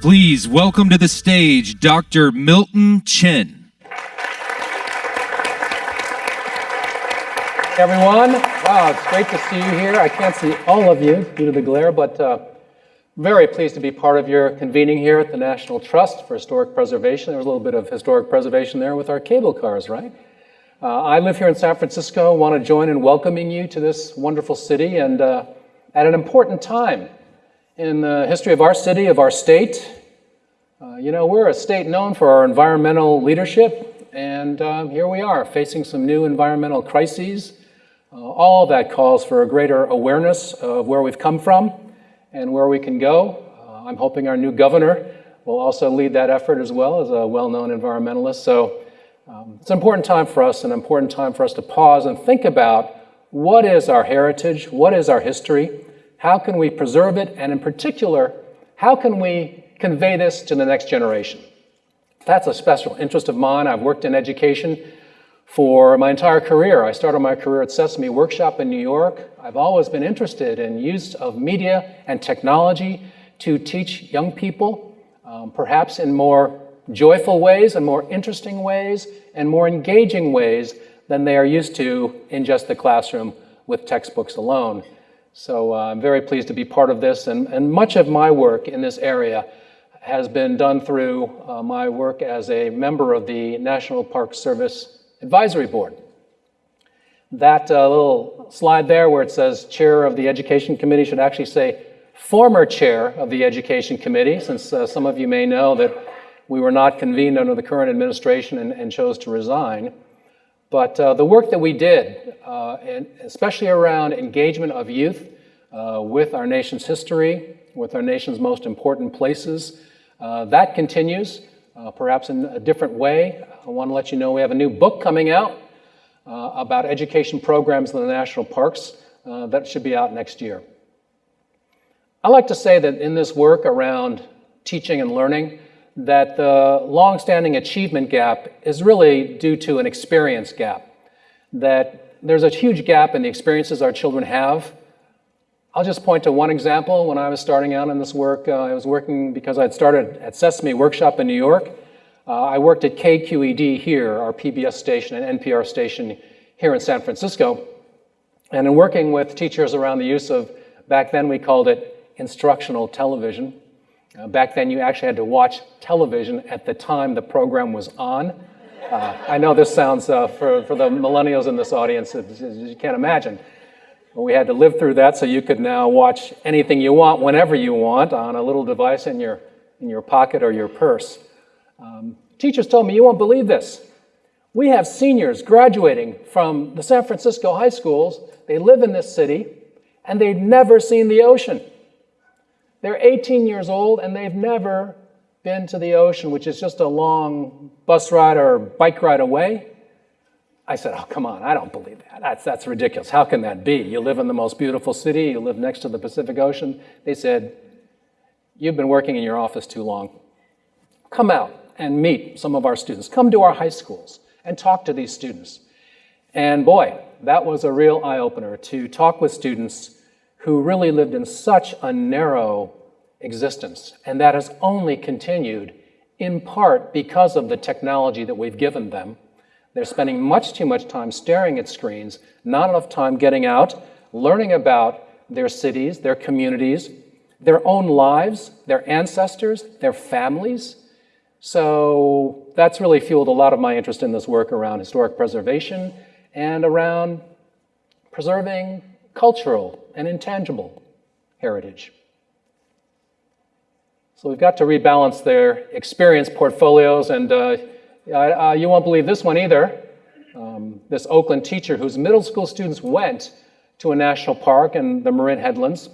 Please welcome to the stage Dr. Milton Chen. Everyone. Wow, it's great to see you here. I can't see all of you due to the glare, but uh, very pleased to be part of your convening here at the National Trust for Historic Preservation. There was a little bit of historic preservation there with our cable cars, right? Uh, I live here in San Francisco, want to join in welcoming you to this wonderful city and uh, at an important time in the history of our city, of our state. Uh, you know, we're a state known for our environmental leadership, and uh, here we are facing some new environmental crises. Uh, all that calls for a greater awareness of where we've come from and where we can go. Uh, I'm hoping our new governor will also lead that effort as well as a well-known environmentalist. So um, it's an important time for us, an important time for us to pause and think about what is our heritage, what is our history, how can we preserve it? And in particular, how can we convey this to the next generation? That's a special interest of mine. I've worked in education for my entire career. I started my career at Sesame Workshop in New York. I've always been interested in use of media and technology to teach young people, um, perhaps in more joyful ways and more interesting ways and more engaging ways than they are used to in just the classroom with textbooks alone. So uh, I'm very pleased to be part of this, and, and much of my work in this area has been done through uh, my work as a member of the National Park Service Advisory Board. That uh, little slide there where it says Chair of the Education Committee should actually say former Chair of the Education Committee, since uh, some of you may know that we were not convened under the current administration and, and chose to resign. But uh, the work that we did, uh, and especially around engagement of youth uh, with our nation's history, with our nation's most important places, uh, that continues, perhaps in a different way. I want to let you know we have a new book coming out uh, about education programs in the national parks that should be out next year. I like to say that in this work around teaching and learning, that the longstanding achievement gap is really due to an experience gap. That there's a huge gap in the experiences our children have. I'll just point to one example. When I was starting out in this work, uh, I was working because I had started at Sesame Workshop in New York. Uh, I worked at KQED here, our PBS station and NPR station here in San Francisco. And in working with teachers around the use of, back then we called it instructional television, uh, back then, you actually had to watch television at the time the program was on. Uh, I know this sounds, uh, for, for the millennials in this audience, you can't imagine. But we had to live through that so you could now watch anything you want whenever you want on a little device in your, in your pocket or your purse. Um, teachers told me, you won't believe this. We have seniors graduating from the San Francisco high schools. They live in this city, and they've never seen the ocean. They're 18 years old and they've never been to the ocean, which is just a long bus ride or bike ride away. I said, oh, come on, I don't believe that. That's, that's ridiculous. How can that be? You live in the most beautiful city, you live next to the Pacific Ocean. They said, you've been working in your office too long. Come out and meet some of our students. Come to our high schools and talk to these students. And boy, that was a real eye-opener to talk with students who really lived in such a narrow existence. And that has only continued in part because of the technology that we've given them. They're spending much too much time staring at screens, not enough time getting out, learning about their cities, their communities, their own lives, their ancestors, their families. So that's really fueled a lot of my interest in this work around historic preservation and around preserving cultural and intangible heritage. So we've got to rebalance their experience portfolios, and uh, uh, you won't believe this one either. Um, this Oakland teacher whose middle school students went to a national park in the Marin Headlands,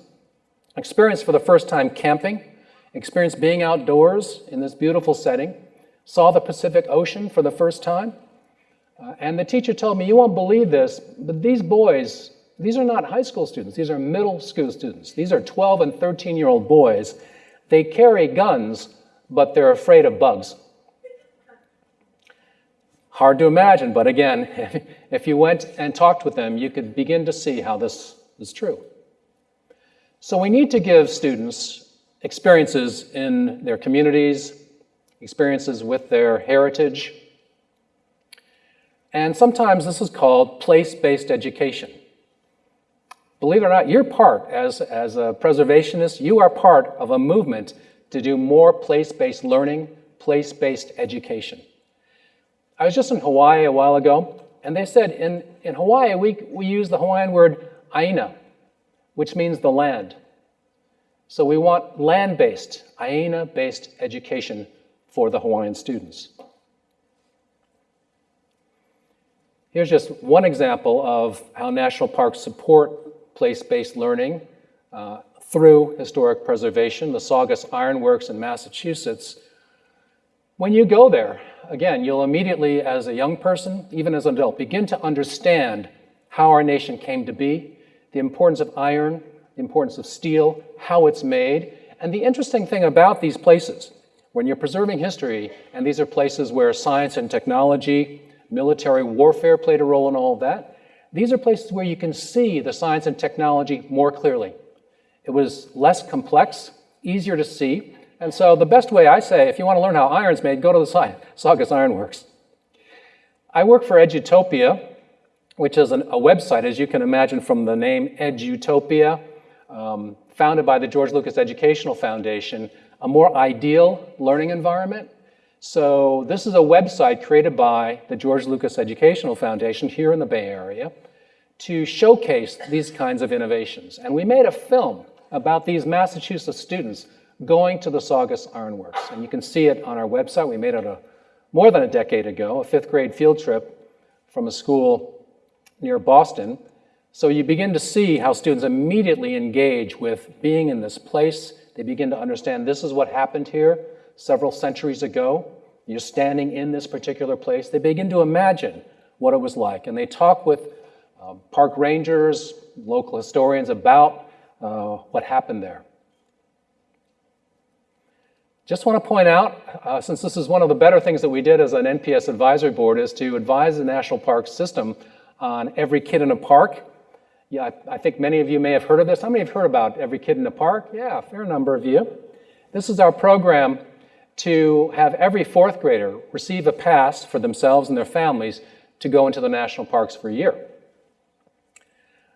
experienced for the first time camping, experienced being outdoors in this beautiful setting, saw the Pacific Ocean for the first time, Uh, and the teacher told me, you won't believe this, but these boys, these are not high school students, these are middle school students. These are 12 and 13 year old boys. They carry guns, but they're afraid of bugs. Hard to imagine, but again, if you went and talked with them, you could begin to see how this is true. So we need to give students experiences in their communities, experiences with their heritage, and sometimes this is called place-based education. Believe it or not, you're part, as, as a preservationist, you are part of a movement to do more place-based learning, place-based education. I was just in Hawaii a while ago, and they said in, in Hawaii, we, we use the Hawaiian word aina, which means the land. So we want land-based, aina-based education for the Hawaiian students. Here's just one example of how national parks support place-based learning uh, through historic preservation, the Saugus Iron Works in Massachusetts. When you go there, again, you'll immediately, as a young person, even as an adult, begin to understand how our nation came to be, the importance of iron, the importance of steel, how it's made. And the interesting thing about these places, when you're preserving history, and these are places where science and technology, military warfare played a role in all of that, these are places where you can see the science and technology more clearly. It was less complex, easier to see, and so the best way I say, if you want to learn how iron's made, go to the science. Saugus Ironworks. I work for Edutopia, which is an, a website, as you can imagine from the name Edutopia, um, founded by the George Lucas Educational Foundation, a more ideal learning environment. So this is a website created by the George Lucas Educational Foundation here in the Bay Area to showcase these kinds of innovations. And we made a film about these Massachusetts students going to the Saugus Ironworks. And you can see it on our website. We made it a, more than a decade ago, a fifth grade field trip from a school near Boston. So you begin to see how students immediately engage with being in this place. They begin to understand this is what happened here several centuries ago. You're standing in this particular place. They begin to imagine what it was like. And they talk with uh, park rangers, local historians about uh, what happened there. Just want to point out, uh, since this is one of the better things that we did as an NPS advisory board, is to advise the national park system on every kid in a park. Yeah, I, I think many of you may have heard of this. How many have heard about every kid in the park? Yeah, a fair number of you. This is our program to have every fourth grader receive a pass for themselves and their families to go into the national parks for a year.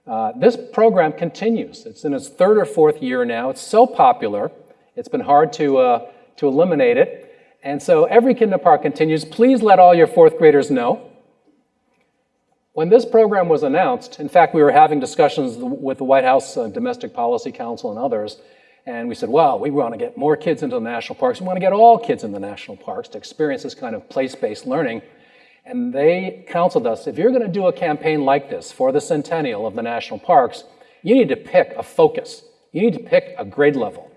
Uh, this program continues. It's in its third or fourth year now. It's so popular, it's been hard to uh, to eliminate it. And so every kid in the park continues, please let all your fourth graders know. When this program was announced, in fact, we were having discussions with the White House uh, Domestic Policy Council and others, and we said, well, we want to get more kids into the national parks. We want to get all kids in the national parks to experience this kind of place-based learning. And they counseled us, if you're going to do a campaign like this for the centennial of the national parks, you need to pick a focus. You need to pick a grade level.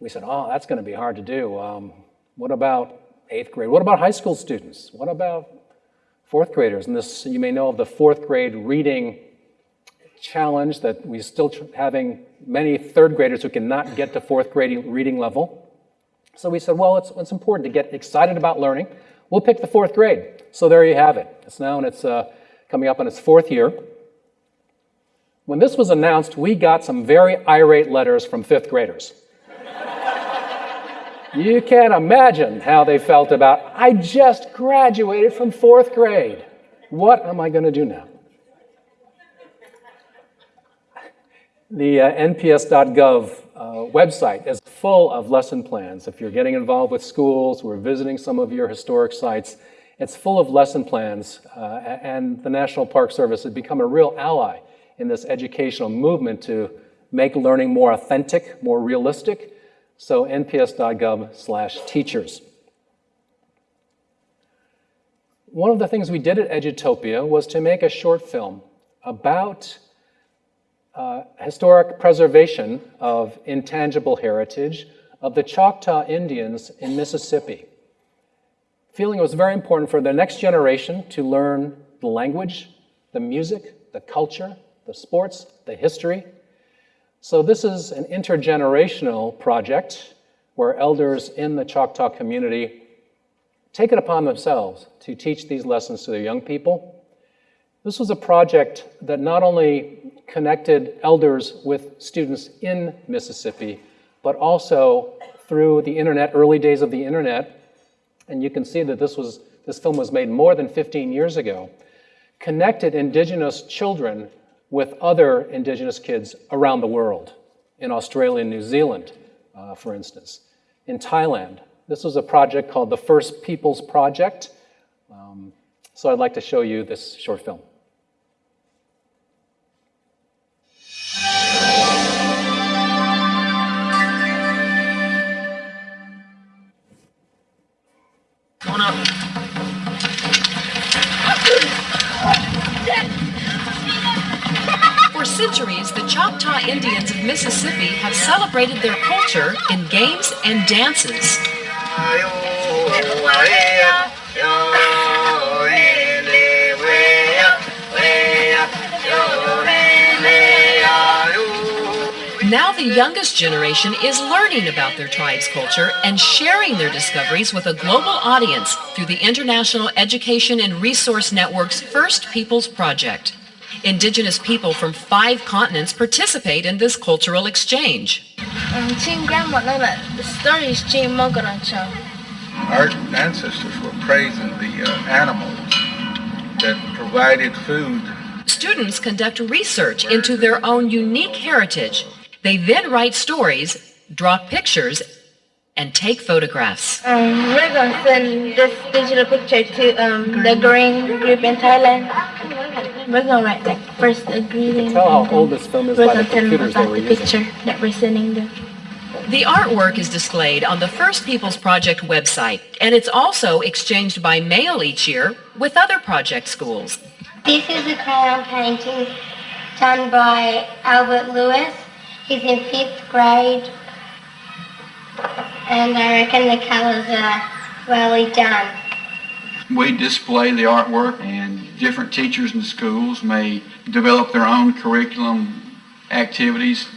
We said, oh, that's going to be hard to do. Um, what about eighth grade? What about high school students? What about fourth graders? And this, you may know of the fourth grade reading challenge that we're still having many third graders who cannot get to fourth grade reading level. So we said, well, it's, it's important to get excited about learning. We'll pick the fourth grade. So there you have it. It's now and it's uh, coming up on its fourth year. When this was announced, we got some very irate letters from fifth graders. You can't imagine how they felt about, I just graduated from fourth grade. What am I going to do now? The uh, nps.gov uh, website is full of lesson plans. If you're getting involved with schools, we're visiting some of your historic sites, it's full of lesson plans. Uh, and the National Park Service has become a real ally in this educational movement to make learning more authentic, more realistic, so nps.gov slash teachers. One of the things we did at Edutopia was to make a short film about uh, historic preservation of intangible heritage of the Choctaw Indians in Mississippi. feeling it was very important for the next generation to learn the language, the music, the culture, the sports, the history. So this is an intergenerational project where elders in the Choctaw community take it upon themselves to teach these lessons to their young people. This was a project that not only connected elders with students in Mississippi, but also through the internet, early days of the internet, and you can see that this, was, this film was made more than 15 years ago, connected indigenous children with other indigenous kids around the world, in Australia and New Zealand, uh, for instance, in Thailand. This was a project called the First Peoples Project. Um, so I'd like to show you this short film. For centuries, the Choctaw Indians of Mississippi have celebrated their culture in games and dances. Now the youngest generation is learning about their tribe's culture and sharing their discoveries with a global audience through the International Education and Resource Network's First Peoples Project. Indigenous people from five continents participate in this cultural exchange. Our ancestors were praising the uh, animals that provided food. Students conduct research into their own unique heritage. They then write stories, draw pictures, and take photographs. Um, we're going to send this digital picture to um, the Green Group in Thailand. We're going to write like first a greeting. Tell how old this film is we're by the going to tell them computers they were the using. picture that we're sending them. The artwork is displayed on the First Peoples Project website, and it's also exchanged by mail each year with other project schools. This is a crayon painting done by Albert Lewis. He's in fifth grade, and I reckon the colors are well done. We display the artwork, and different teachers in schools may develop their own curriculum activities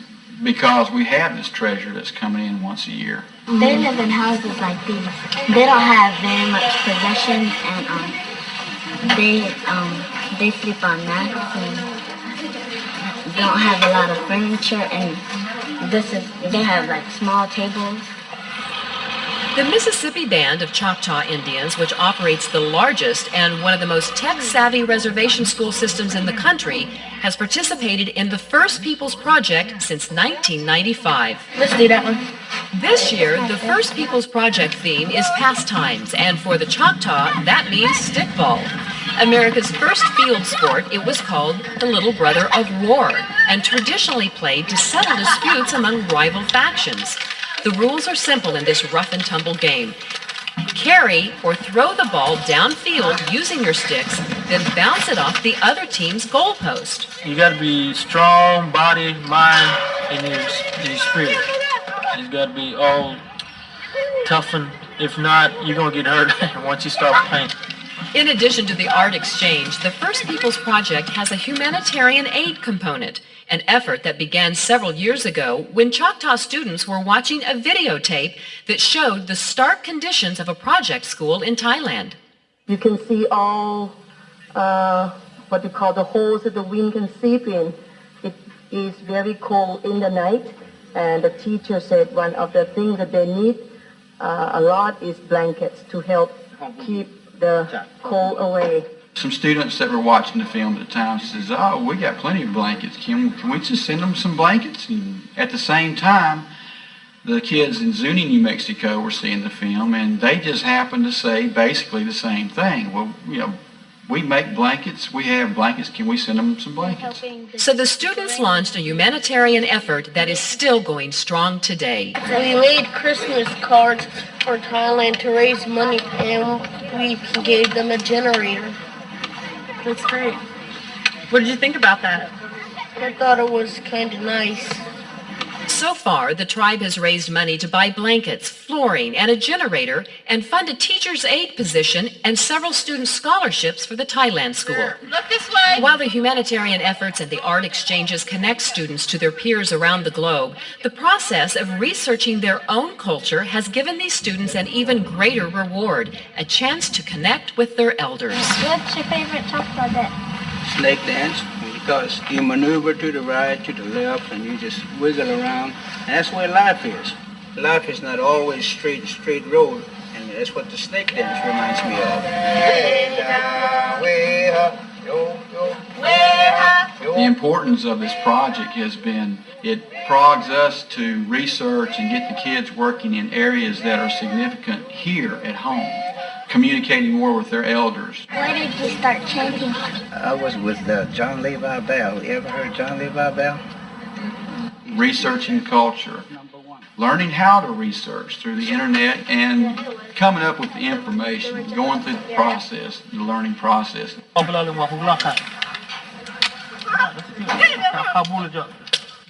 because we have this treasure that's coming in once a year. They live in houses like these. They don't have very much possessions, and um, they um, they sleep on mats and don't have a lot of furniture. And this is they have like small tables. The Mississippi Band of Choctaw Indians, which operates the largest and one of the most tech savvy reservation school systems in the country, has participated in the First Peoples Project since 1995. Let's do that one. This year, the First Peoples Project theme is pastimes, and for the Choctaw, that means stickball. America's first field sport, it was called the Little Brother of War, and traditionally played to settle disputes among rival factions. The rules are simple in this rough and tumble game. Carry or throw the ball downfield using your sticks, then bounce it off the other team's goalpost. You got to be strong, body, mind, and your, and your spirit. You got to be all toughened. If not, you're gonna get hurt once you start playing. In addition to the art exchange, the First Peoples Project has a humanitarian aid component, an effort that began several years ago when Choctaw students were watching a videotape that showed the stark conditions of a project school in Thailand. You can see all uh, what we call the holes that the wind can seep in. It is very cold in the night, and the teacher said one of the things that they need uh, a lot is blankets to help keep the cold away. Some students that were watching the film at the time says, "Oh, we got plenty of blankets. Can can we just send them some blankets?" And at the same time, the kids in Zuni, New Mexico, were seeing the film, and they just happened to say basically the same thing. Well, you know, we make blankets. We have blankets. Can we send them some blankets? So the students launched a humanitarian effort that is still going strong today. We made Christmas cards for Thailand to raise money, and we gave them a generator. That's great. What did you think about that? I thought it was kind of nice. So far, the tribe has raised money to buy blankets, flooring, and a generator, and fund a teacher's aid position and several student scholarships for the Thailand school. Look this way. While the humanitarian efforts and the art exchanges connect students to their peers around the globe, the process of researching their own culture has given these students an even greater reward, a chance to connect with their elders. What's your favorite Choctaw dance? snake dance because you maneuver to the right, to the left, and you just wiggle around. And that's where life is. Life is not always straight, straight road, and that's what the snake dance reminds me of. The importance of this project has been it prods us to research and get the kids working in areas that are significant here at home, communicating more with their elders. Why did you start chanting? I was with uh, John Levi Bell. You ever heard John Levi Bell? Researching culture, learning how to research through the internet, and coming up with the information, going through the process, the learning process.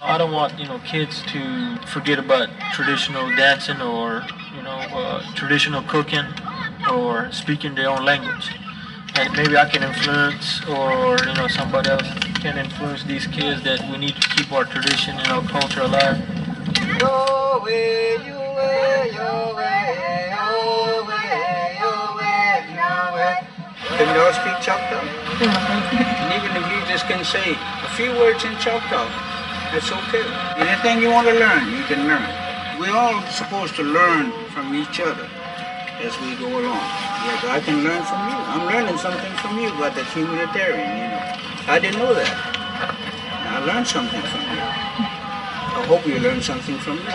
I don't want you know kids to forget about traditional dancing or you know uh, traditional cooking or speaking their own language. And maybe I can influence, or you know somebody else can influence these kids that we need to keep our tradition and our culture alive. Can you all speak Choctaw? and even if you just can say a few words in Choctaw, that's okay. Anything you want to learn, you can learn. We're all supposed to learn from each other as we go along. Yes, I can learn from you. I'm learning something from you about the humanitarian, you know. I didn't know that. I learned something from you. I hope you learned something from me.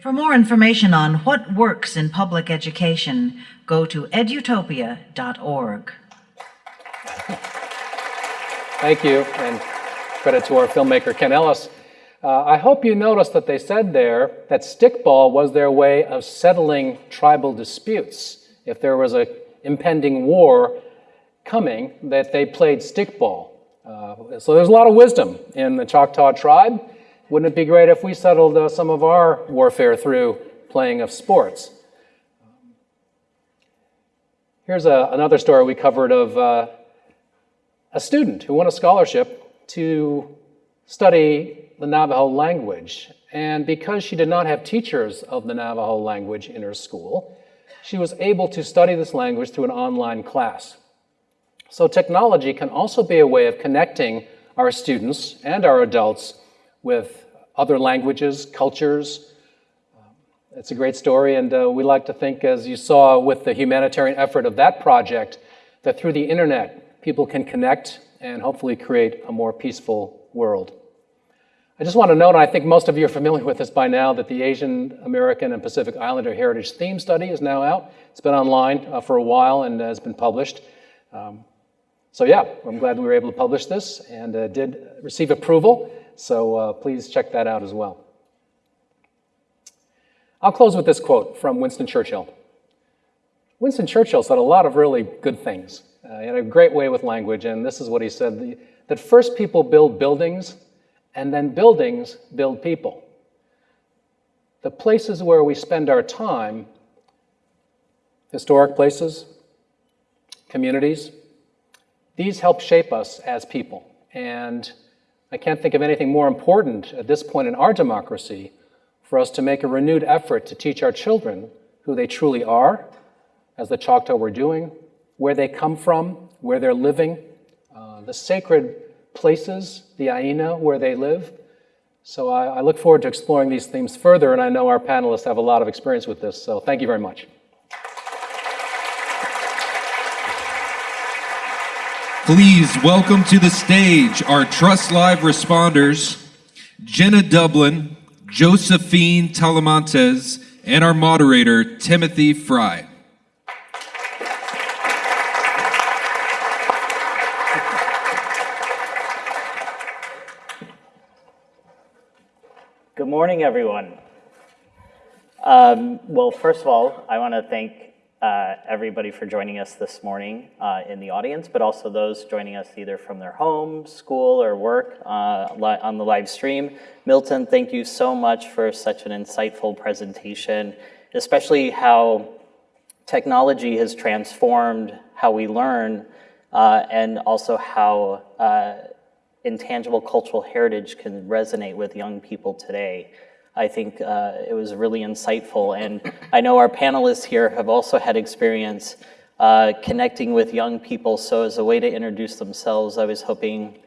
For more information on what works in public education, go to edutopia.org. Thank you, and credit to our filmmaker Ken Ellis. Uh, I hope you noticed that they said there that stickball was their way of settling tribal disputes. If there was an impending war coming, that they played stickball. Uh, so there's a lot of wisdom in the Choctaw tribe. Wouldn't it be great if we settled uh, some of our warfare through playing of sports? Here's a, another story we covered of uh, a student who won a scholarship to study the Navajo language. And because she did not have teachers of the Navajo language in her school, she was able to study this language through an online class. So technology can also be a way of connecting our students and our adults with other languages, cultures. It's a great story, and uh, we like to think, as you saw with the humanitarian effort of that project, that through the internet, people can connect and hopefully create a more peaceful world. I just want to note, and I think most of you are familiar with this by now, that the Asian American and Pacific Islander Heritage Theme Study is now out. It's been online uh, for a while and has been published. Um, so yeah, I'm glad we were able to publish this and uh, did receive approval. So uh, please check that out as well. I'll close with this quote from Winston Churchill. Winston Churchill said a lot of really good things. Uh, he had a great way with language, and this is what he said, that first people build buildings, and then buildings build people. The places where we spend our time, historic places, communities, these help shape us as people. And I can't think of anything more important at this point in our democracy for us to make a renewed effort to teach our children who they truly are, as the Choctaw were doing, where they come from, where they're living, uh, the sacred places, the Aina, where they live. So I, I look forward to exploring these themes further, and I know our panelists have a lot of experience with this, so thank you very much. Please welcome to the stage our Trust Live responders, Jenna Dublin, Josephine Talamantes, and our moderator, Timothy Fry. Good morning, everyone. Um, well, first of all, I want to thank uh, everybody for joining us this morning uh, in the audience, but also those joining us either from their home, school, or work uh, on the live stream. Milton, thank you so much for such an insightful presentation, especially how technology has transformed how we learn uh, and also how uh, intangible cultural heritage can resonate with young people today. I think uh, it was really insightful. And I know our panelists here have also had experience uh, connecting with young people. So as a way to introduce themselves, I was hoping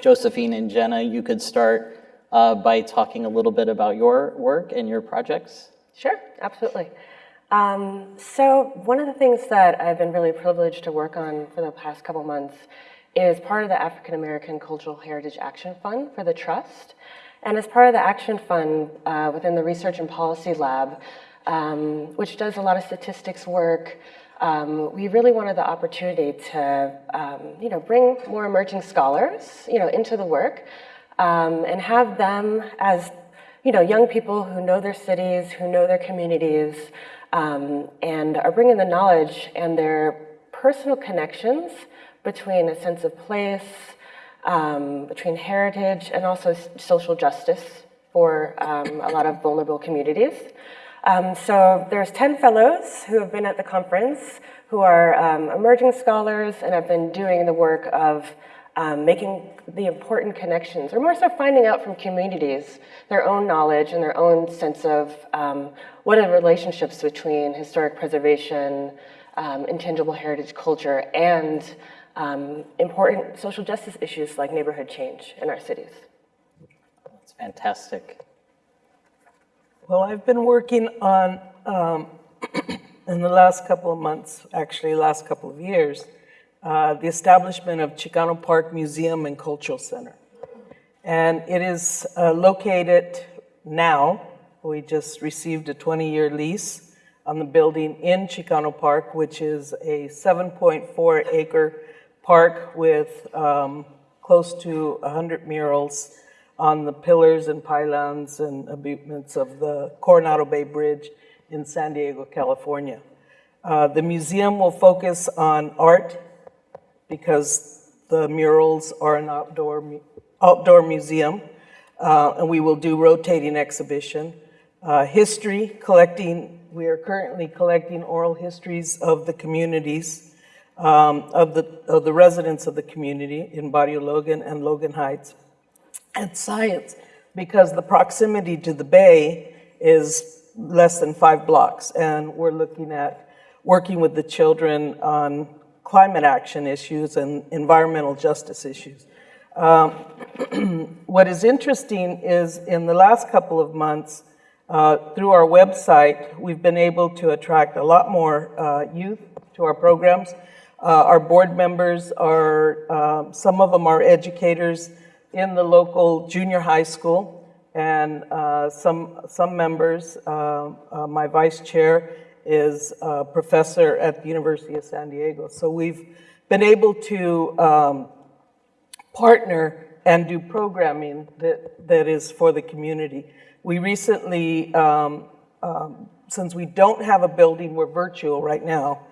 Josephine and Jenna, you could start uh, by talking a little bit about your work and your projects. Sure, absolutely. Um, so one of the things that I've been really privileged to work on for the past couple months is part of the African American Cultural Heritage Action Fund for the Trust. And as part of the Action Fund uh, within the Research and Policy Lab, um, which does a lot of statistics work, um, we really wanted the opportunity to, um, you know, bring more emerging scholars, you know, into the work um, and have them as, you know, young people who know their cities, who know their communities, um, and are bringing the knowledge and their personal connections between a sense of place, um, between heritage and also social justice for um, a lot of vulnerable communities. Um, so there's 10 fellows who have been at the conference who are um, emerging scholars and have been doing the work of um, making the important connections, or more so finding out from communities their own knowledge and their own sense of um, what are the relationships between historic preservation, intangible heritage culture, and um, important social justice issues like neighborhood change in our cities. That's fantastic. Well, I've been working on, um, in the last couple of months, actually last couple of years, uh, the establishment of Chicano Park Museum and Cultural Center. And it is uh, located now, we just received a 20-year lease on the building in Chicano Park, which is a 7.4 acre park with um, close to 100 murals on the pillars and pylons and abutments of the Coronado Bay Bridge in San Diego, California. Uh, the museum will focus on art because the murals are an outdoor, outdoor museum, uh, and we will do rotating exhibition. Uh, history, collecting, we are currently collecting oral histories of the communities um, of, the, of the residents of the community in Barrio Logan and Logan Heights. And science, because the proximity to the bay is less than five blocks. And we're looking at working with the children on climate action issues and environmental justice issues. Um, what is interesting is in the last couple of months, uh, through our website, we've been able to attract a lot more uh, youth to our programs. Uh, our board members are, uh, some of them are educators in the local junior high school, and uh, some, some members, uh, uh, my vice chair is a professor at the University of San Diego. So we've been able to um, partner and do programming that, that is for the community. We recently, um, um, since we don't have a building, we're virtual right now,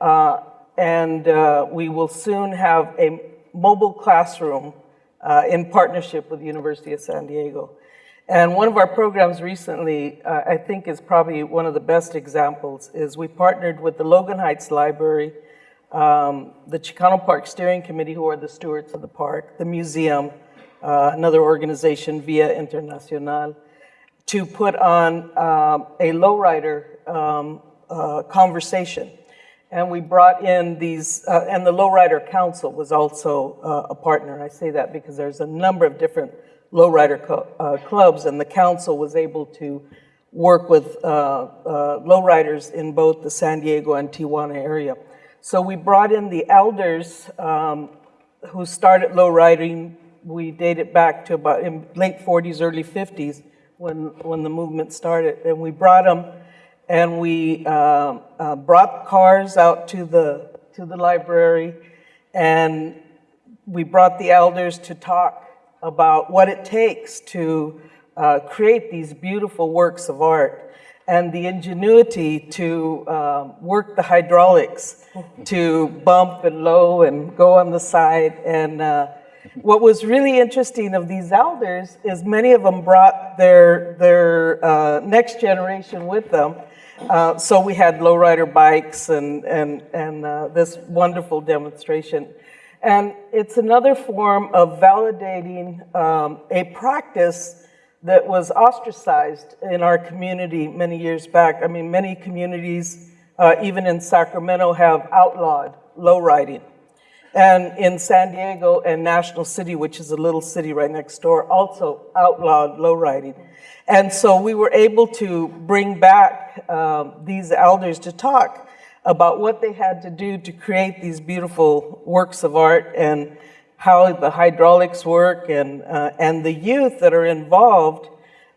uh, and uh, we will soon have a mobile classroom uh, in partnership with the University of San Diego. And one of our programs recently, uh, I think is probably one of the best examples, is we partnered with the Logan Heights Library, um, the Chicano Park Steering Committee, who are the stewards of the park, the museum, uh, another organization, Via Internacional, to put on um, a lowrider um, uh, conversation and we brought in these, uh, and the Lowrider Council was also uh, a partner. I say that because there's a number of different lowrider uh, clubs, and the council was able to work with uh, uh, lowriders in both the San Diego and Tijuana area. So we brought in the elders um, who started lowriding. We date it back to about in late 40s, early 50s when, when the movement started, and we brought them and we uh, uh, brought cars out to the, to the library, and we brought the elders to talk about what it takes to uh, create these beautiful works of art. and the ingenuity to uh, work the hydraulics to bump and low and go on the side. And uh, what was really interesting of these elders is many of them brought their, their uh, next generation with them. Uh, so we had lowrider bikes and, and, and uh, this wonderful demonstration. And it's another form of validating um, a practice that was ostracized in our community many years back. I mean, many communities, uh, even in Sacramento, have outlawed low riding. And in San Diego and National City, which is a little city right next door, also outlawed low riding. And so we were able to bring back um, these elders to talk about what they had to do to create these beautiful works of art and how the hydraulics work and, uh, and the youth that are involved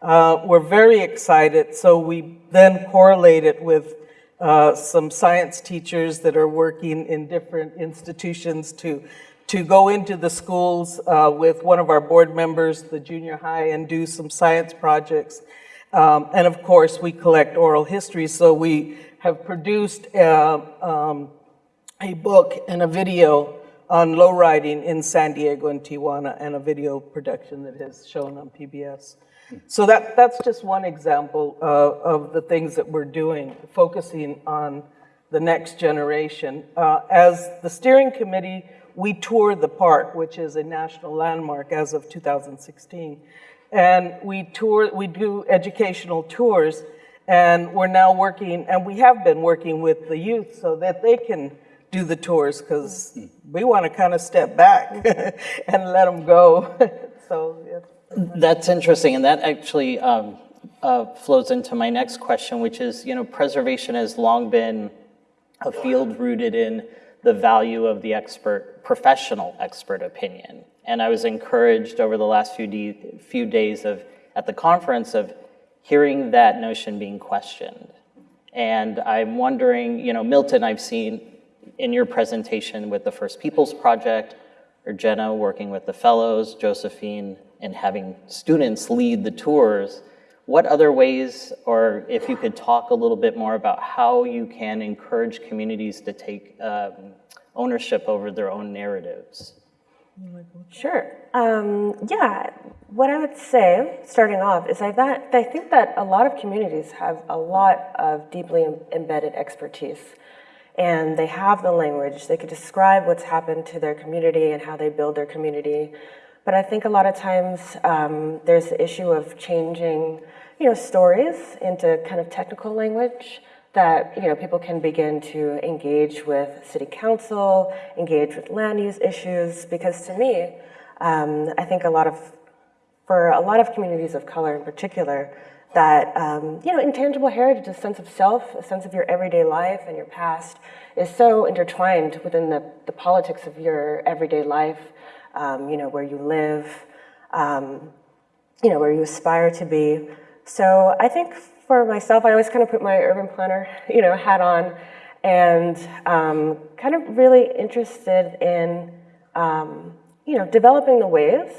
uh, were very excited. So we then correlated with uh, some science teachers that are working in different institutions to, to go into the schools uh, with one of our board members, the junior high, and do some science projects. Um, and of course, we collect oral history, so we have produced uh, um, a book and a video on low riding in San Diego and Tijuana and a video production that has shown on PBS. So that, that's just one example uh, of the things that we're doing, focusing on the next generation. Uh, as the steering committee, we tour the park, which is a national landmark as of 2016. And we tour, we do educational tours, and we're now working, and we have been working with the youth so that they can do the tours because we want to kind of step back and let them go. so yeah. That's interesting, and that actually um, uh, flows into my next question, which is, you know, preservation has long been a field rooted in the value of the expert, professional expert opinion. And I was encouraged over the last few, few days of at the conference of hearing that notion being questioned. And I'm wondering, you know, Milton, I've seen in your presentation with the First Peoples Project, or Jenna working with the fellows, Josephine, and having students lead the tours, what other ways, or if you could talk a little bit more about how you can encourage communities to take um, ownership over their own narratives? Sure. Um, yeah, what I would say, starting off, is I, that, I think that a lot of communities have a lot of deeply embedded expertise and they have the language. They could describe what's happened to their community and how they build their community. But I think a lot of times um, there's the issue of changing, you know, stories into kind of technical language that you know people can begin to engage with city council, engage with land use issues. Because to me, um, I think a lot of, for a lot of communities of color in particular, that um, you know intangible heritage, a sense of self, a sense of your everyday life and your past, is so intertwined within the, the politics of your everyday life. Um, you know where you live, um, you know where you aspire to be. So I think for myself, I always kind of put my urban planner you know hat on, and um, kind of really interested in um, you know developing the ways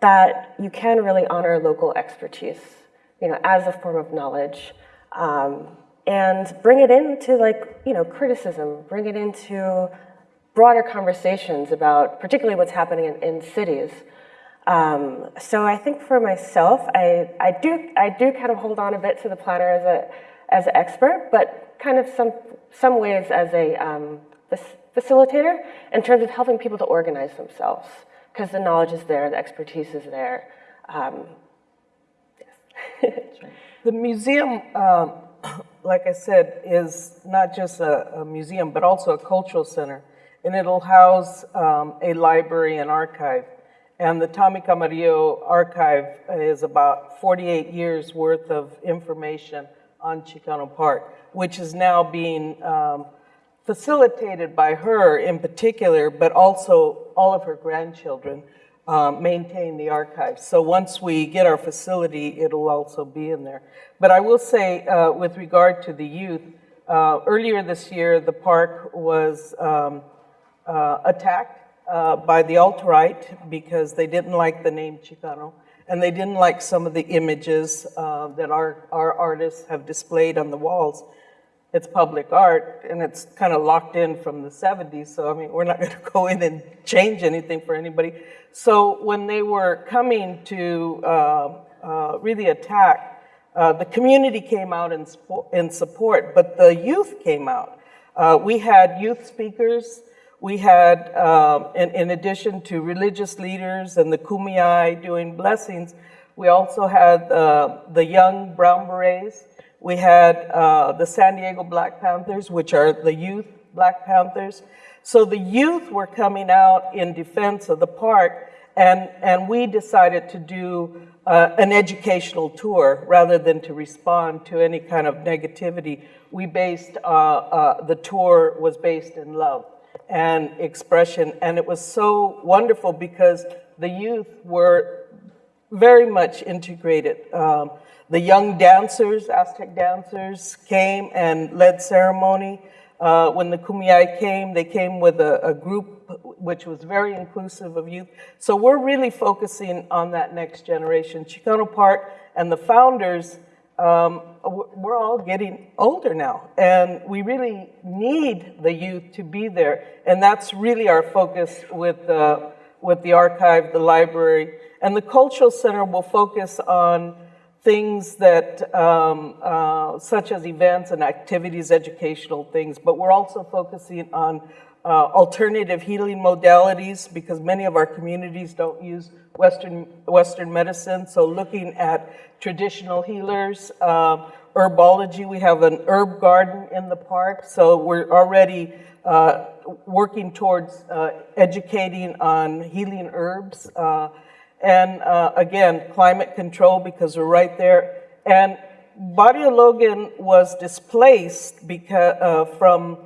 that you can really honor local expertise you know, as a form of knowledge, um, and bring it into like, you know, criticism, bring it into broader conversations about particularly what's happening in, in cities. Um, so I think for myself, I, I, do, I do kind of hold on a bit to the planner as, a, as an expert, but kind of some, some ways as a um, facilitator in terms of helping people to organize themselves because the knowledge is there, the expertise is there. Um, the museum, um, like I said, is not just a, a, museum, but also a cultural center. And it'll house um, a library and archive. And the Tommie Camarillo archive is about 48 years worth of information on Chicano Park, which is now being um, facilitated by her in particular, but also all of her grandchildren um, maintain the archives. So once we get our facility, it'll also be in there. But I will say, uh, with regard to the youth, uh, earlier this year, the park was um, uh, attacked uh, by the alt-right because they didn't like the name Chicano. and they didn't like some of the images uh, that our, our artists have displayed on the walls. It's public art, and it's kind of locked in from the 70s, so I mean, we're not going to go in and change anything for anybody. So when they were coming to uh, uh, really attack, uh, the community came out in, in support, but the youth came out. Uh, we had youth speakers, we had, um, in, in, addition to religious leaders and the Kumeyaay doing blessings, we also had uh, the young Brown Berets, we had uh, the San Diego Black Panthers, which are the youth Black Panthers. So the youth were coming out in defense of the park, and, and we decided to do uh, an educational tour rather than to respond to any kind of negativity. We based, uh, uh, the tour was based in love and expression, and it was so wonderful because the youth were very much integrated. Um, the young dancers, Aztec dancers, came and led ceremony. Uh, when the Kumeyaay came, they came with a, a, group which was very inclusive of youth. So we're really focusing on that next generation. Chicano Park and the founders, um, we're all getting older now, and we really need the youth to be there. And that's really our focus with, uh, with the archive, the library. And the Cultural Center will focus on things that, um, uh, such as events and activities, educational things, but we're also focusing on uh, alternative healing modalities because many of our communities don't use Western, Western medicine. So looking at traditional healers, uh, herbology, we have an herb garden in the park. So we're already uh, working towards uh, educating on healing herbs. And uh, again, climate control because we're right there. And Barrio Logan was displaced because, uh, from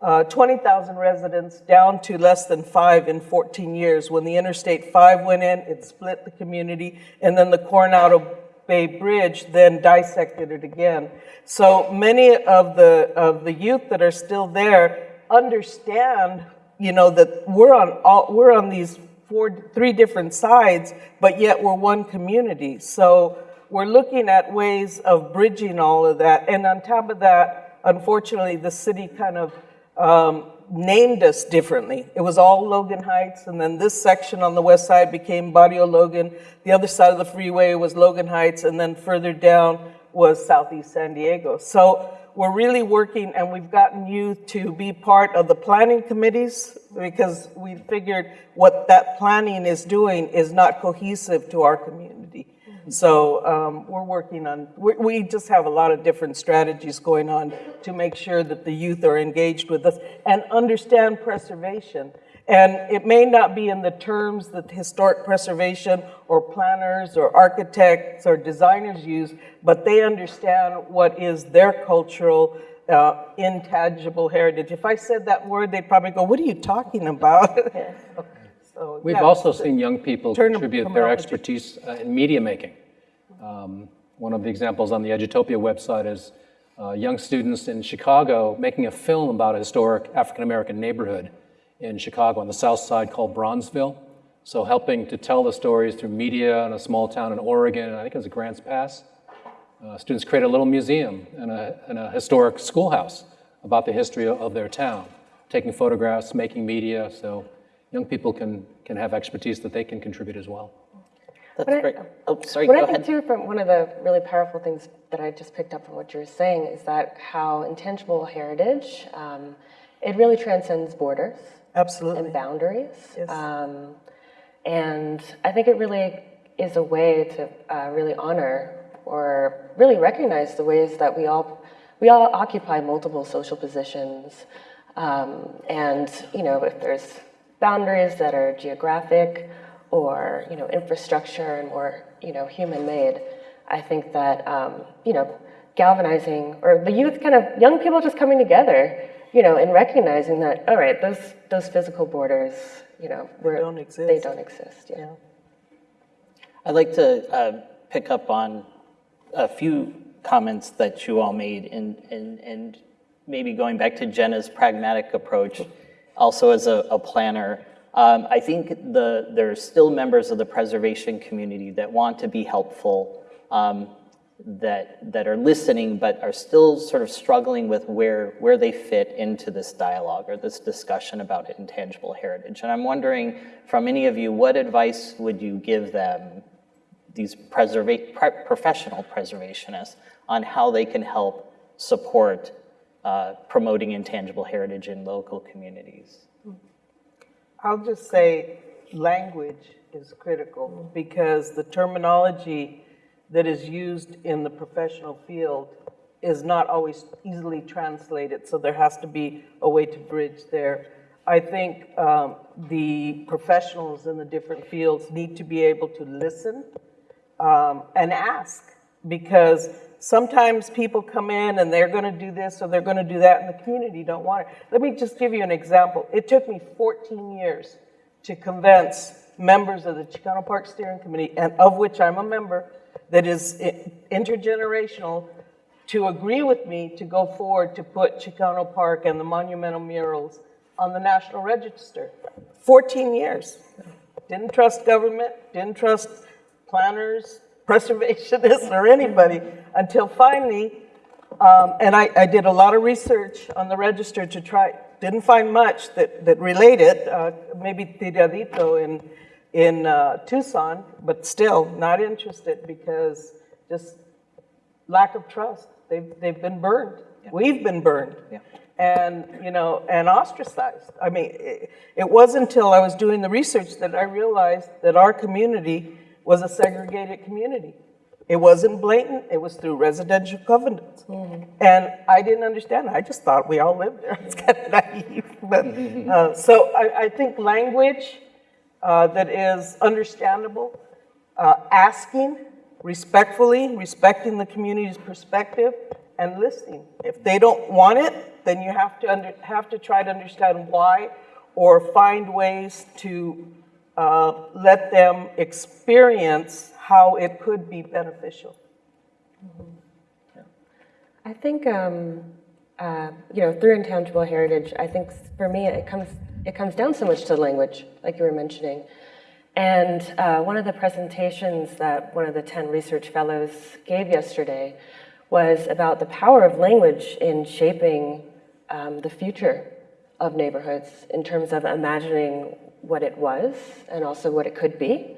uh, 20,000 residents down to less than five in 14 years. When the Interstate 5 went in, it split the community, and then the Coronado Bay Bridge then dissected it again. So many of the, of the youth that are still there understand, you know, that we're on, all, we're on these four, three different sides, but yet we're one community. So we're looking at ways of bridging all of that. And on top of that, unfortunately, the city kind of um, named us differently. It was all Logan Heights, and then this section on the west side became Barrio Logan. The other side of the freeway was Logan Heights, and then further down was Southeast San Diego. So we're really working and we've gotten you to be part of the planning committees because we figured what that planning is doing is not cohesive to our community. So um, we're working on, we, we just have a lot of different strategies going on to make sure that the youth are engaged with us and understand preservation. And it may not be in the terms that historic preservation or planners or architects or designers use, but they understand what is their cultural uh, intangible heritage. If I said that word, they'd probably go, what are you talking about? so, We've yeah, also seen young people contribute their expertise uh, in media making. Um, one of the examples on the Edutopia website is uh, young students in Chicago making a film about a historic African-American neighborhood in Chicago on the south side called Bronzeville. So helping to tell the stories through media in a small town in Oregon, I think it was Grants Pass. Uh, students create a little museum and a, and a historic schoolhouse about the history of their town, taking photographs, making media, so young people can, can have expertise that they can contribute as well. That's great. oh, sorry, what go I think too, from one of the really powerful things that I just picked up from what you were saying is that how intangible heritage, um, it really transcends borders. Absolutely. And boundaries. Yes. Um, and I think it really is a way to uh, really honor or really recognize the ways that we all we all occupy multiple social positions. Um, and you know, if there's boundaries that are geographic or you know infrastructure and more you know human made, I think that um, you know galvanizing or the youth kind of young people just coming together you know, in recognizing that, all right, those those physical borders, you know, they don't exist. They don't exist. Yeah. I'd like to uh, pick up on a few comments that you all made, and and and maybe going back to Jenna's pragmatic approach, also as a, a planner. Um, I think the, there are still members of the preservation community that want to be helpful, um, that, that are listening, but are still sort of struggling with where, where they fit into this dialogue or this discussion about intangible heritage. And I'm wondering, from any of you, what advice would you give them, these preserva- pre professional preservationists, on how they can help support uh, promoting intangible heritage in local communities? I'll just say language is critical because the terminology that is used in the professional field is not always easily translated, so there has to be a way to bridge there. I think um, the professionals in the different fields need to be able to listen um, and ask because sometimes people come in and they're going to do this or they're going to do that and the community don't want it. Let me just give you an example. It took me 14 years to convince members of the Chicano Park Steering Committee, and of which I'm a member, that is intergenerational, to agree with me to go forward to put Chicano Park and the monumental murals on the National Register. 14 years. Didn't trust government, didn't trust planners, preservationists, or anybody until finally, um, and I, I, did a lot of research on the register to try, didn't find much that, that related, uh, maybe Tiradito in, in uh, Tucson, but still not interested because just lack of trust. They've, they've been burned. Yeah. We've been burned. Yeah. And, you know, and ostracized. I mean, it, it wasn't until I was doing the research that I realized that our community was a segregated community. It wasn't blatant, it was through residential covenants. Mm. And I didn't understand. I just thought we all lived there. It's kind of naive. But, uh, so I, I, think language uh, that is understandable, uh, asking respectfully, respecting the community's perspective, and listening. If they don't want it, then you have to, under, have to try to understand why or find ways to uh, let them experience how it could be beneficial. I think, um, uh, you know, through intangible heritage, I think for me it comes it comes down so much to language, like you were mentioning. And uh, one of the presentations that one of the 10 research fellows gave yesterday was about the power of language in shaping um, the future of neighborhoods in terms of imagining what it was and also what it could be.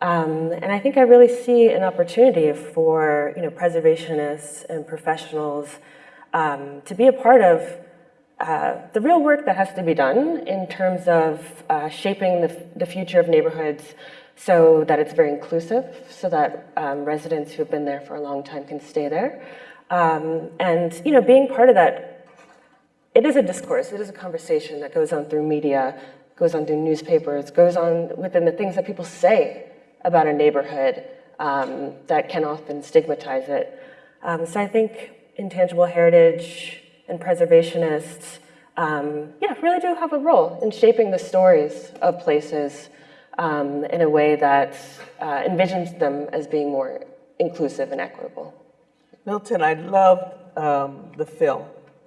Um, and I think I really see an opportunity for you know, preservationists and professionals um, to be a part of uh, the real work that has to be done in terms of uh, shaping the, the, future of neighborhoods so that it's very inclusive, so that um, residents who have been there for a long time can stay there. Um, and you know, being part of that, it is a discourse, it is a conversation that goes on through media, goes on through newspapers, goes on within the things that people say about a neighborhood um, that can often stigmatize it. Um, so I think intangible heritage and preservationists, um, yeah, really do have a role in shaping the stories of places um, in a way that uh, envisions them as being more inclusive and equitable. Milton, I love um, the film.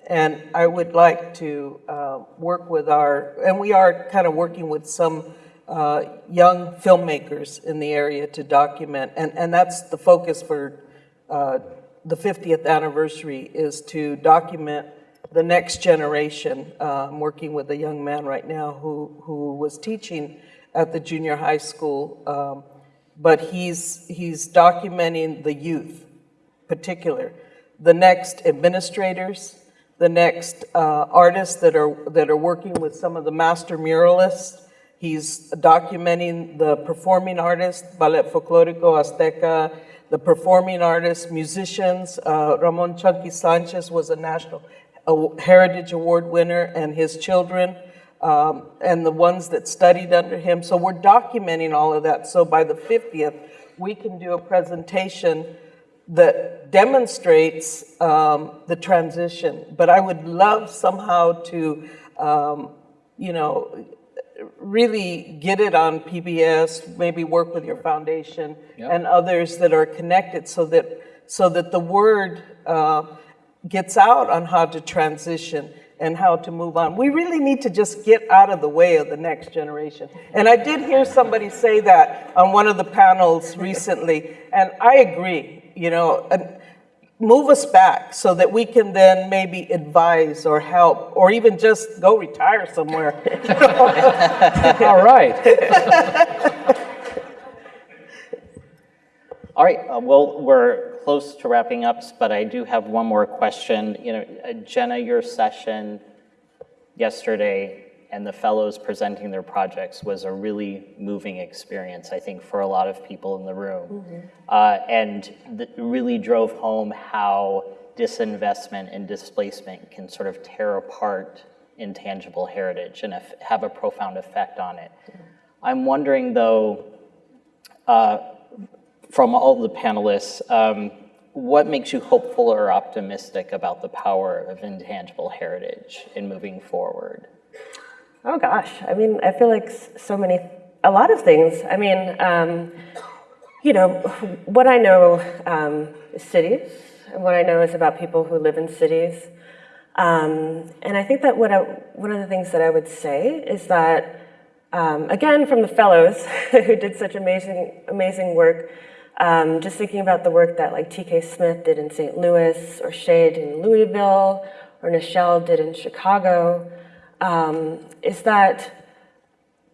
And I would like to uh, work with our, and we are kind of working with some uh, young filmmakers in the area to document, and, and that's the focus for uh, the 50th anniversary is to document the next generation. Uh, I'm working with a young man right now who, who was teaching at the junior high school, um, but he's, he's documenting the youth particular, the next administrators, the next uh, artists that are, that are working with some of the master muralists, He's documenting the performing artists, Ballet Folklorico Azteca, the performing artists, musicians. Uh, Ramon Chunky Sanchez was a National Heritage Award winner and his children um, and the ones that studied under him. So we're documenting all of that. So by the 50th, we can do a presentation that demonstrates um, the transition. But I would love somehow to, um, you know, really get it on PBS, maybe work with your foundation yep. and others that are connected so that, so that the word uh, gets out on how to transition and how to move on. We really need to just get out of the way of the next generation. And I did hear somebody say that on one of the panels recently, and I agree, you know, move us back so that we can then maybe advise or help or even just go retire somewhere. All right. All right, uh, well, we're close to wrapping up, but I do have one more question. You know, uh, Jenna, your session yesterday and the fellows presenting their projects was a really moving experience, I think, for a lot of people in the room. Mm -hmm. uh, and really drove home how disinvestment and displacement can sort of tear apart intangible heritage and have a profound effect on it. -hmm. I'm wondering, though, uh, from all the panelists, um, what makes you hopeful or optimistic about the power of intangible heritage in moving forward? Oh gosh, I mean, I feel like so many, a lot of things. I mean, um, you know, what I know um, is cities, and what I know is about people who live in cities. Um, and I think that what I, one of the things that I would say is that, um, again, from the fellows who did such amazing, amazing work, um, just thinking about the work that like T.K. Smith did in St. Louis, or Shay did in Louisville, or Nichelle did in Chicago, um, is that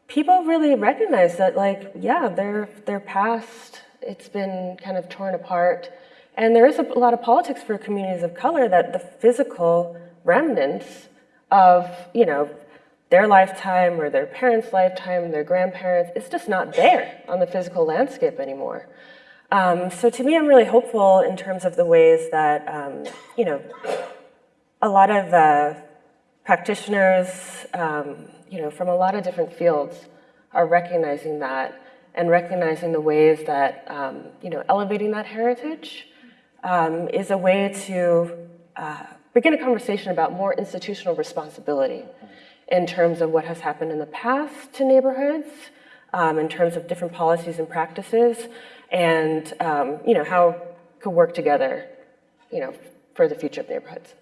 people really recognize that, like, yeah, their their past it's been kind of torn apart, and there is a lot of politics for communities of color that the physical remnants of you know their lifetime or their parents' lifetime, their grandparents, it's just not there on the physical landscape anymore. Um, so to me, I'm really hopeful in terms of the ways that, um, you know, a lot of uh, practitioners, um, you know, from a lot of different fields are recognizing that and recognizing the ways that, um, you know, elevating that heritage um, is a way to uh, begin a conversation about more institutional responsibility in terms of what has happened in the past to neighborhoods, um, in terms of different policies and practices, and, um, you know, how could work together, you know, for the future of neighborhoods.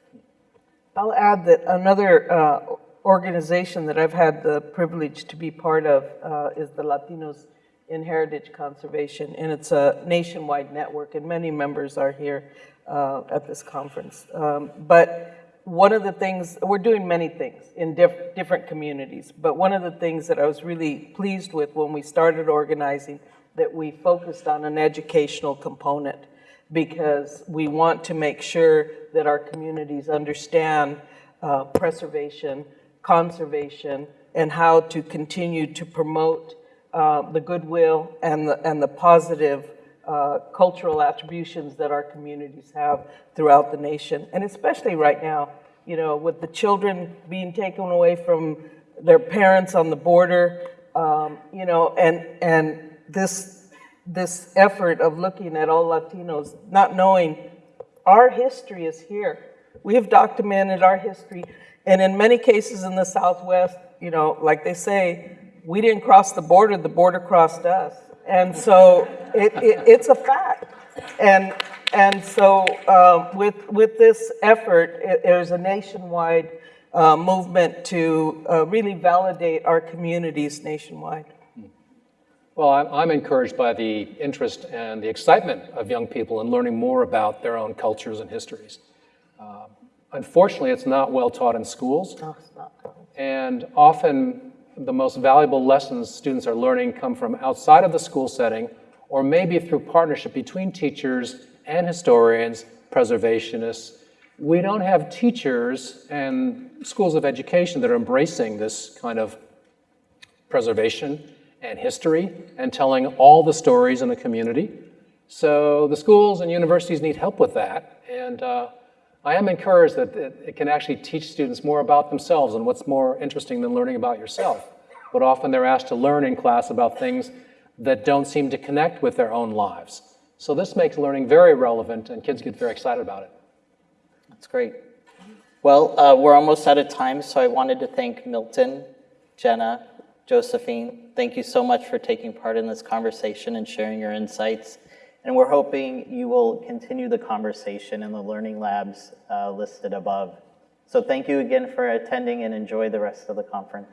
I'll add that another uh, organization that I've had the privilege to be part of uh, is the Latinos in Heritage Conservation, and it's a nationwide network, and many members are here uh, at this conference. Um, but one of the things, we're doing many things in diff different communities, but one of the things that I was really pleased with when we started organizing that we focused on an educational component because we want to make sure that our communities understand uh, preservation, conservation, and how to continue to promote uh, the goodwill and the, and the positive uh, cultural attributions that our communities have throughout the nation. And especially right now, you know, with the children being taken away from their parents on the border, um, you know, and, and this this effort of looking at all Latinos, not knowing our history is here. We have documented our history. And in many cases in the Southwest, you know, like they say, we didn't cross the border, the border crossed us. And so it, it, it's a fact. And, and so uh, with, with this effort, it, there's a nationwide uh, movement to uh, really validate our communities nationwide. Well, I'm encouraged by the interest and the excitement of young people in learning more about their own cultures and histories. Uh, unfortunately, it's not well taught in schools. No. And often the most valuable lessons students are learning come from outside of the school setting or maybe through partnership between teachers and historians, preservationists. We don't have teachers and schools of education that are embracing this kind of preservation and history and telling all the stories in the community. So the schools and universities need help with that. And uh, I am encouraged that it, can actually teach students more about themselves and what's more interesting than learning about yourself. But often they're asked to learn in class about things that don't seem to connect with their own lives. So this makes learning very relevant and kids get very excited about it. That's great. Well, uh, we're almost out of time, so I wanted to thank Milton, Jenna, Josephine, thank you so much for taking part in this conversation and sharing your insights. And we're hoping you will continue the conversation in the learning labs uh, listed above. So thank you again for attending and enjoy the rest of the conference.